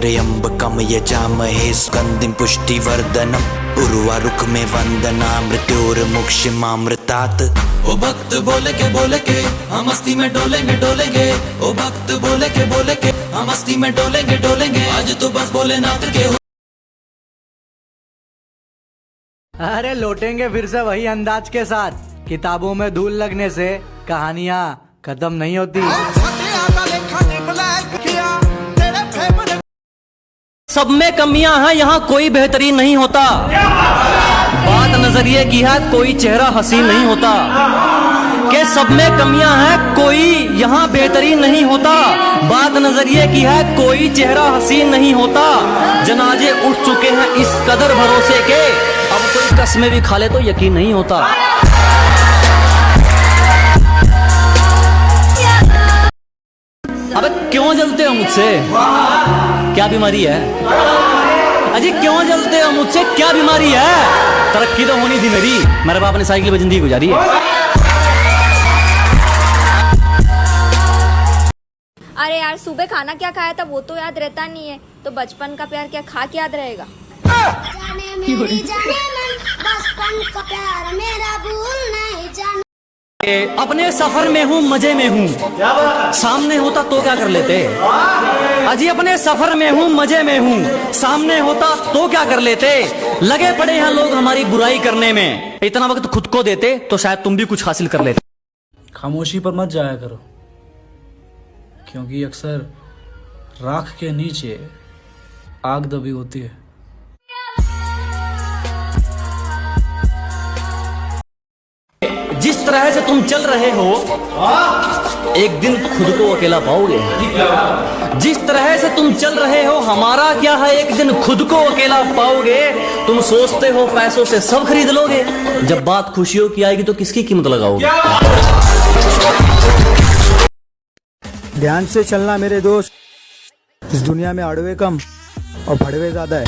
त्र्यम्बकम यजामहे स्कन्दिं पुष्टिवर्धनम्। उर्वारुक में वंदना मृत्योर्मुक्षमामृतात्। ओ भक्त बोले के बोले के हम मस्ती में डोलेंगे डोलेंगे। ओ भक्त बोले के बोले के हम मस्ती में डोलेंगे डोलेंगे। आज तो बस भोलेनाथ के अरे लौटेंगे फिर से वही अंदाज के साथ। किताबों में धूल लगने से कहानियाँ खत्म नहीं होती। सब में कमियाँ हैं, यहाँ कोई बेहतरीन नहीं होता। बात नज़रिए की है, कोई चेहरा हसीन नहीं होता। के सब में कमियाँ हैं, कोई यहाँ बेहतरीन नहीं होता। बात नज़रिए की है, कोई चेहरा हसीन नहीं होता। जनाजे उठ चुके हैं इस कदर भरोसे के। अब कोई कस्में भी खा ले तो यकीन नहीं होता। अबे क्यों जलते हो मुझसे? क्या बीमारी है? अजी क्यों जलते हो? मुझसे क्या बीमारी है? तरक्की तो होनी थी मेरी। मेरे बाप ने साइकिल पे ज़िंदगी गुजारी है। अरे यार सुबह खाना क्या खाया था? वो तो याद रहता नहीं है। तो बचपन का प्यार क्या खा के याद रहेगा? जाने मेरी जाने मन अपने सफ़र में हूँ, मज़े में हूँ। सामने होता तो क्या कर लेते? अजी, अपने सफ़र में हूँ, मज़े में हूँ। सामने होता तो क्या कर लेते? लगे पड़े हैं लोग हमारी बुराई करने में। इतना वक्त खुद को देते तो शायद तुम भी कुछ हासिल कर लेते। खामोशी पर मत जाया करो, क्योंकि अक्सर राख के नीचे आग दबी होती है। जिस तरह से तुम चल रहे हो, एक दिन खुद को अकेला पाओगे। जिस तरह से तुम चल रहे हो, हमारा क्या है, एक दिन खुद को अकेला पाओगे। तुम सोचते हो, पैसों से सब खरीद लोगे। जब बात खुशियों की आएगी तो किसकी कीमत लगाओगे? ध्यान से चलना मेरे दोस्त। इस दुनिया में अड़वे कम और भड़वे ज़्यादा है।